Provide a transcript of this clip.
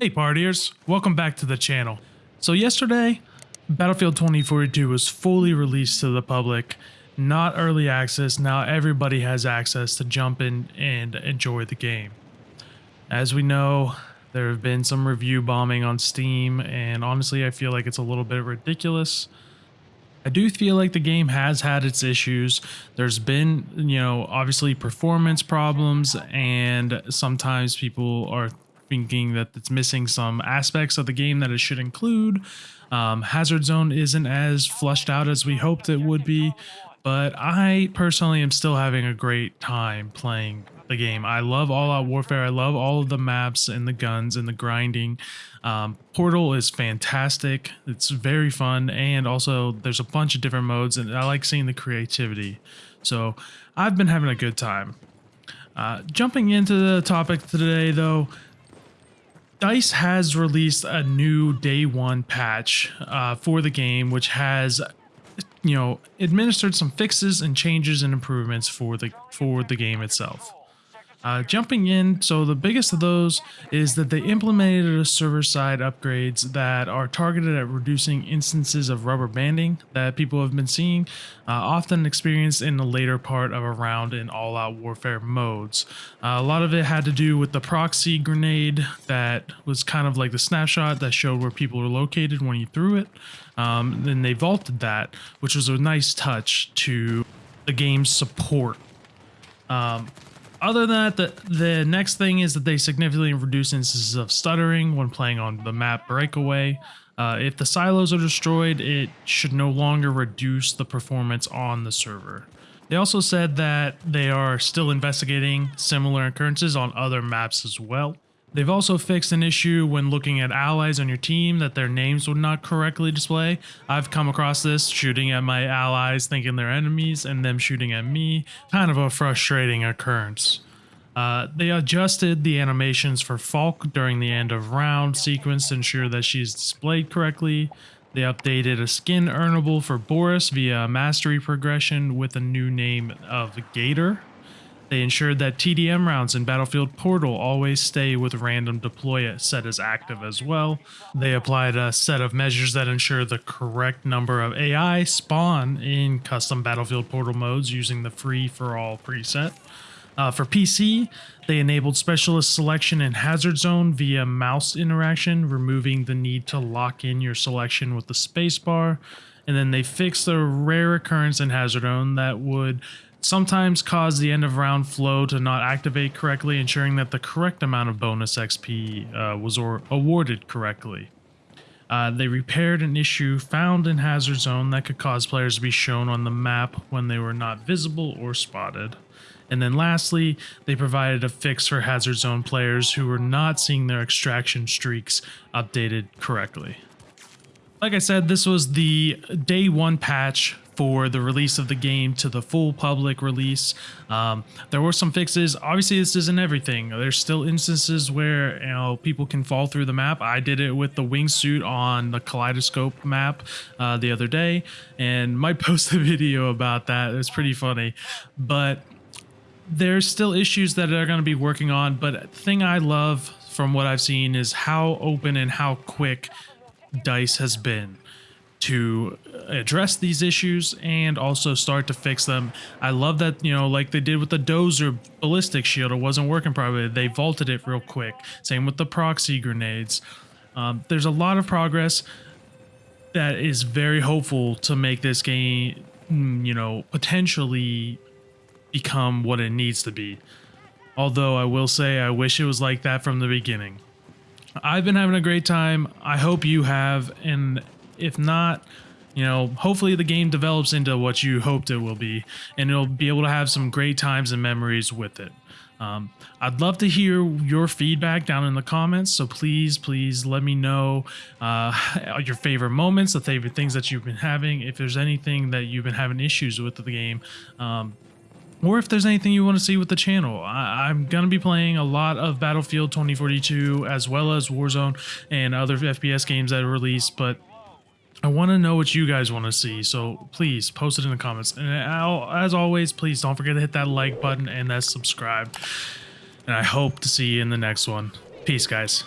Hey partiers, welcome back to the channel. So yesterday, Battlefield 2042 was fully released to the public, not early access, now everybody has access to jump in and enjoy the game. As we know, there have been some review bombing on Steam, and honestly I feel like it's a little bit ridiculous. I do feel like the game has had its issues. There's been, you know, obviously performance problems, and sometimes people are thinking that it's missing some aspects of the game that it should include. Um, Hazard Zone isn't as flushed out as we hoped it would be, but I personally am still having a great time playing the game. I love All Out Warfare. I love all of the maps and the guns and the grinding. Um, Portal is fantastic. It's very fun, and also there's a bunch of different modes, and I like seeing the creativity. So I've been having a good time. Uh, jumping into the topic today, though, DICE has released a new day one patch uh, for the game, which has, you know, administered some fixes and changes and improvements for the for the game itself. Uh, jumping in, so the biggest of those is that they implemented a server-side upgrades that are targeted at reducing instances of rubber banding that people have been seeing, uh, often experienced in the later part of a round in all-out warfare modes. Uh, a lot of it had to do with the proxy grenade that was kind of like the snapshot that showed where people were located when you threw it. Um, then they vaulted that, which was a nice touch to the game's support. Um, other than that, the, the next thing is that they significantly reduce instances of stuttering when playing on the map breakaway. Uh, if the silos are destroyed, it should no longer reduce the performance on the server. They also said that they are still investigating similar occurrences on other maps as well. They've also fixed an issue when looking at allies on your team that their names would not correctly display. I've come across this shooting at my allies thinking they're enemies and them shooting at me. Kind of a frustrating occurrence. Uh, they adjusted the animations for Falck during the end of round sequence to ensure that she's displayed correctly. They updated a skin earnable for Boris via mastery progression with a new name of Gator. They ensured that TDM rounds in Battlefield Portal always stay with random deploy set as active as well. They applied a set of measures that ensure the correct number of AI spawn in custom Battlefield Portal modes using the free for all preset. Uh, for PC, they enabled specialist selection in Hazard Zone via mouse interaction, removing the need to lock in your selection with the spacebar. And then they fixed the rare occurrence in Hazard Zone that would sometimes cause the end of round flow to not activate correctly, ensuring that the correct amount of bonus XP uh, was or awarded correctly. Uh, they repaired an issue found in Hazard Zone that could cause players to be shown on the map when they were not visible or spotted. And then lastly, they provided a fix for Hazard Zone players who were not seeing their extraction streaks updated correctly. Like I said, this was the day one patch for the release of the game to the full public release. Um, there were some fixes. Obviously, this isn't everything. There's still instances where you know people can fall through the map. I did it with the wingsuit on the Kaleidoscope map uh, the other day, and might post a video about that. It's pretty funny, but there's still issues that they're going to be working on. But thing I love from what I've seen is how open and how quick Dice has been to address these issues and also start to fix them. I love that, you know, like they did with the Dozer ballistic shield, it wasn't working properly. They vaulted it real quick. Same with the proxy grenades. Um, there's a lot of progress that is very hopeful to make this game, mm, you know, potentially become what it needs to be. Although I will say I wish it was like that from the beginning. I've been having a great time. I hope you have. And if not, you know, hopefully the game develops into what you hoped it will be, and you'll be able to have some great times and memories with it. Um, I'd love to hear your feedback down in the comments, so please, please let me know uh, your favorite moments, the favorite things that you've been having. If there's anything that you've been having issues with the game, um, or if there's anything you want to see with the channel. I, am going to be playing a lot of Battlefield 2042 as well as Warzone and other FPS games that are released, but I want to know what you guys want to see, so please post it in the comments. And I'll, as always, please don't forget to hit that like button and that subscribe. And I hope to see you in the next one. Peace, guys.